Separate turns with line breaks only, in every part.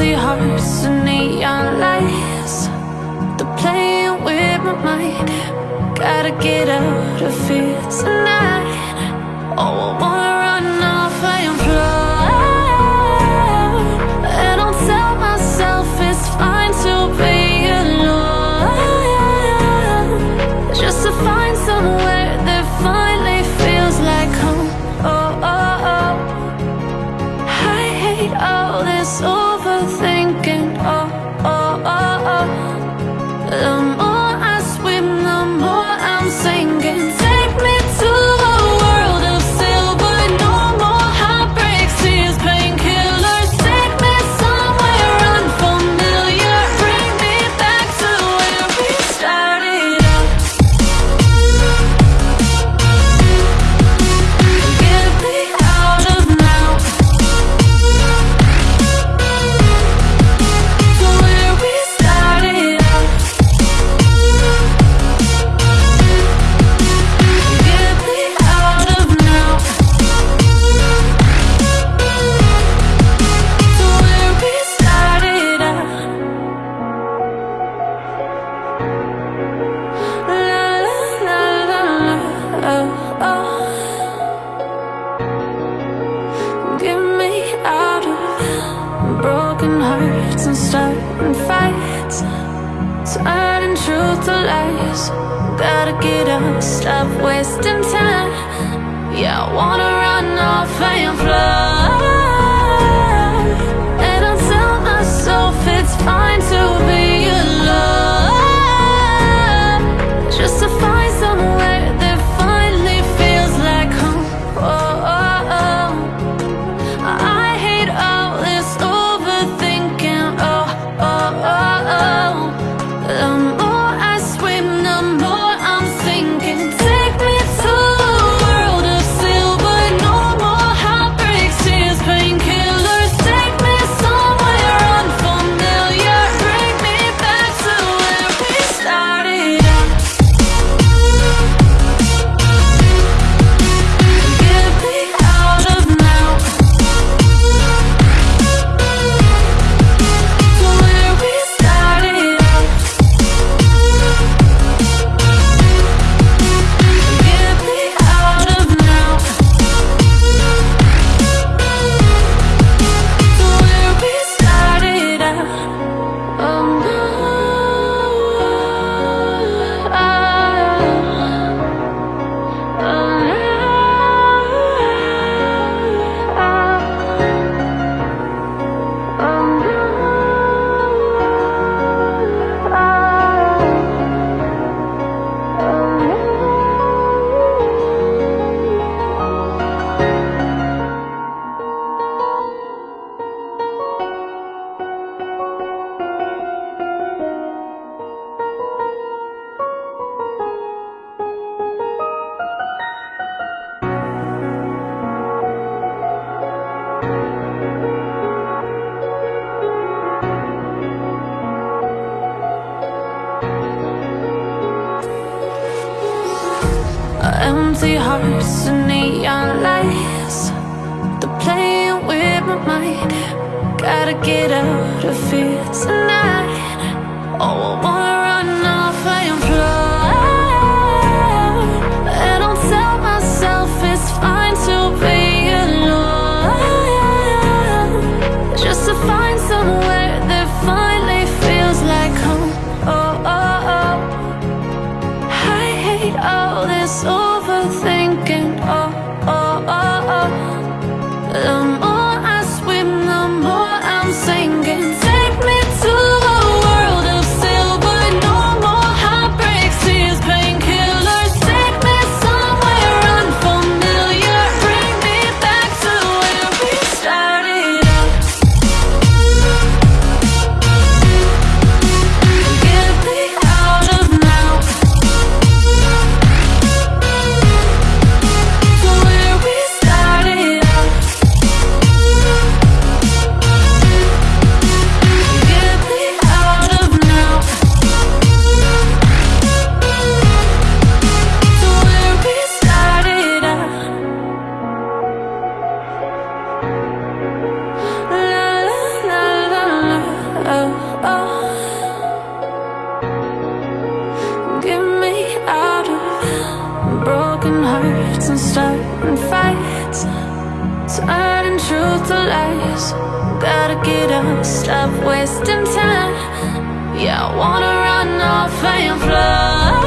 empty hearts and neon lights. They're playing with my mind. Gotta get out of here tonight. Oh, I wanna oh, me out of broken hearts and starting fights. Turning truth to lies. Gotta get up, stop wasting time. Yeah, I wanna run off and fly Empty hearts and neon lights. They're playing with my mind. Gotta get out of here tonight. Oh, I wanna rush Gotta get up, stop wasting time. Yeah, I wanna run off and fly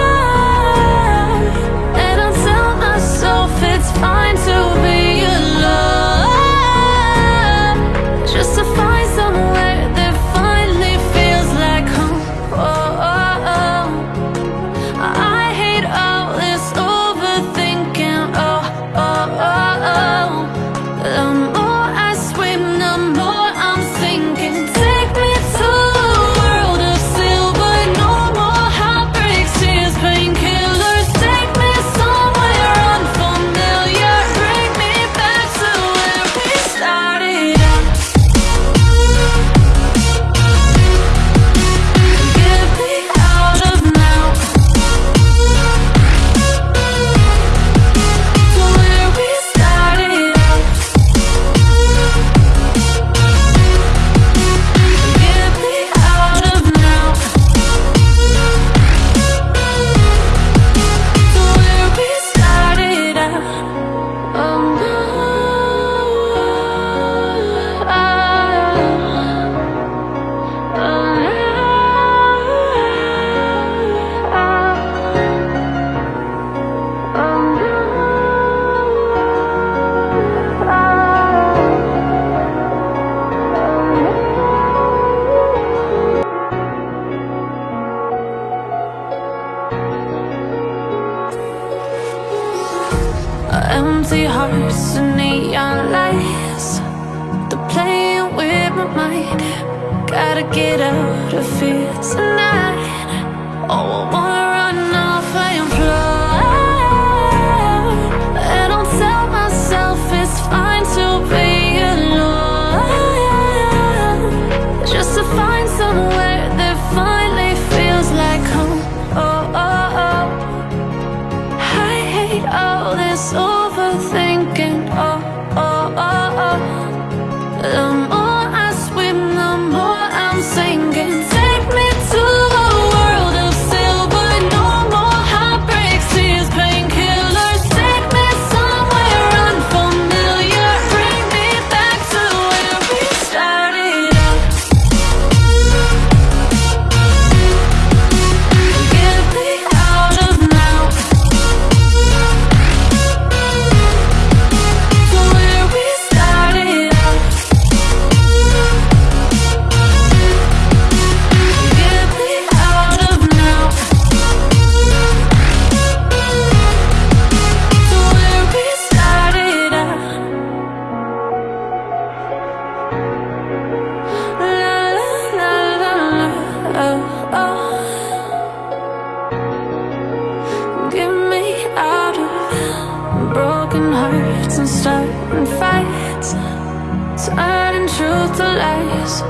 tonight. Oh, I wanna run off And I tell myself it's fine to be alone. Just to find somewhere that finally feels like home. Oh, oh, oh. I hate all this broken hearts and starting fights. Turning truth to lies.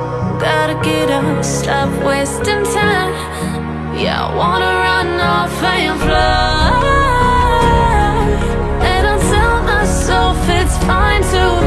Gotta get up, stop wasting time. Yeah, I wanna run off and fly And I tell myself it's fine to